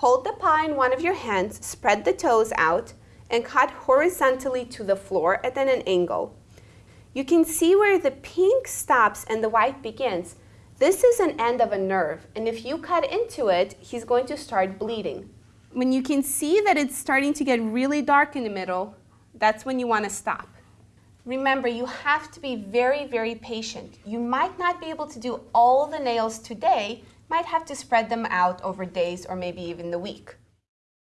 Hold the paw in one of your hands, spread the toes out, and cut horizontally to the floor at an angle. You can see where the pink stops and the white begins. This is an end of a nerve, and if you cut into it, he's going to start bleeding. When you can see that it's starting to get really dark in the middle, that's when you want to stop. Remember, you have to be very, very patient. You might not be able to do all the nails today, might have to spread them out over days or maybe even the week.